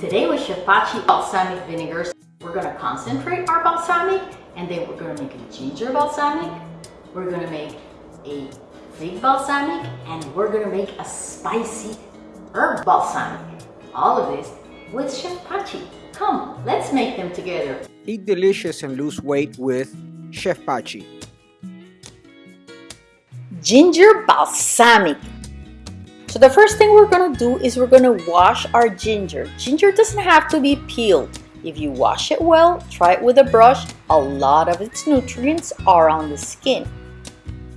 Today with Chef Pachi balsamic vinegars, we're gonna concentrate our balsamic and then we're gonna make a ginger balsamic, we're gonna make a fig balsamic, and we're gonna make a spicy herb balsamic. All of this with Chef Pachi. Come, let's make them together. Eat delicious and lose weight with Chef Pachi. Ginger balsamic. So the first thing we're gonna do is we're gonna wash our ginger. Ginger doesn't have to be peeled. If you wash it well, try it with a brush, a lot of its nutrients are on the skin.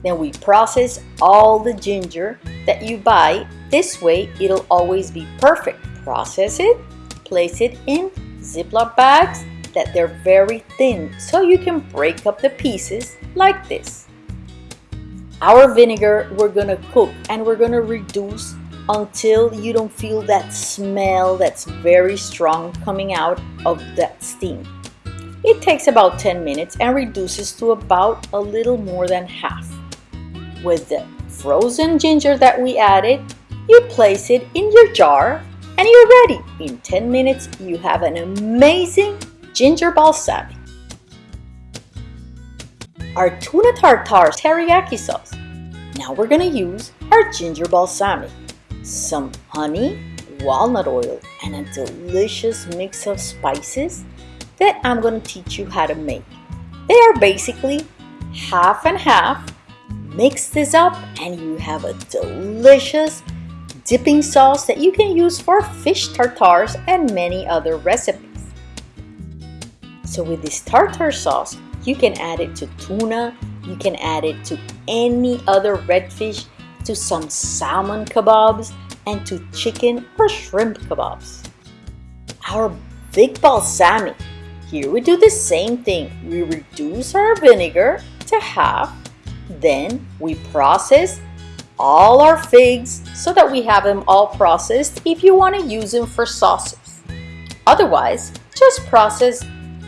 Then we process all the ginger that you buy. This way, it'll always be perfect. Process it, place it in Ziploc bags that they're very thin so you can break up the pieces like this. Our vinegar we're gonna cook and we're gonna reduce until you don't feel that smell that's very strong coming out of that steam. It takes about 10 minutes and reduces to about a little more than half. With the frozen ginger that we added, you place it in your jar and you're ready. In 10 minutes, you have an amazing ginger balsamic. Our tuna tartare teriyaki sauce. Now we're gonna use our ginger balsamic, some honey, walnut oil, and a delicious mix of spices that I'm gonna teach you how to make. They are basically half and half. Mix this up and you have a delicious dipping sauce that you can use for fish tartares and many other recipes. So with this tartar sauce, you can add it to tuna, you can add it to any other redfish, to some salmon kebabs, and to chicken or shrimp kebabs. Our big balsamic. Here we do the same thing. We reduce our vinegar to half, then we process all our figs so that we have them all processed if you want to use them for sauces. Otherwise, just process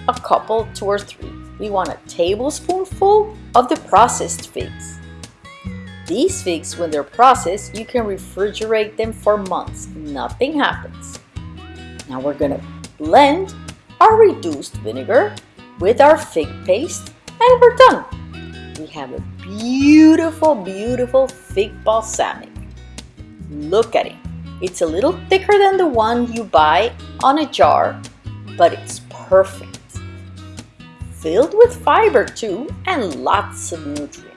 a couple, two or three. We want a tablespoonful of the processed figs. These figs, when they're processed, you can refrigerate them for months. Nothing happens. Now we're gonna blend our reduced vinegar with our fig paste and we're done. We have a beautiful, beautiful fig balsamic. Look at it. It's a little thicker than the one you buy on a jar, but it's perfect. Filled with fiber too and lots of nutrients.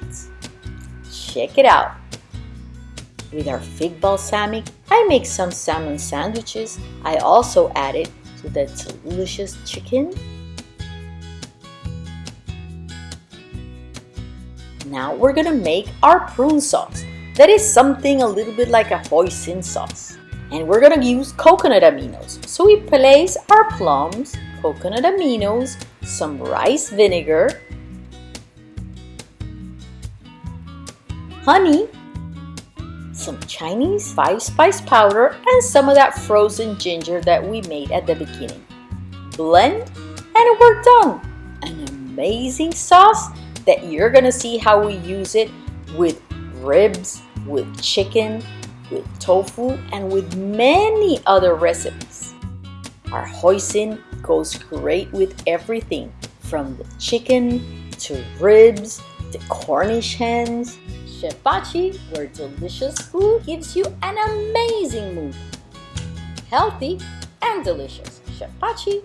Check it out. With our fig balsamic, I make some salmon sandwiches. I also add it to the delicious chicken Now we're gonna make our prune sauce. That is something a little bit like a hoisin sauce. And we're gonna use coconut aminos. So we place our plums, coconut aminos, some rice vinegar, honey, some Chinese five spice powder, and some of that frozen ginger that we made at the beginning. Blend and we're done. An amazing sauce that you're gonna see how we use it with ribs, with chicken, with tofu, and with many other recipes. Our hoisin goes great with everything from the chicken to ribs to Cornish hens. Chef Pachi, where delicious food gives you an amazing mood. Healthy and delicious. Chef Pachi.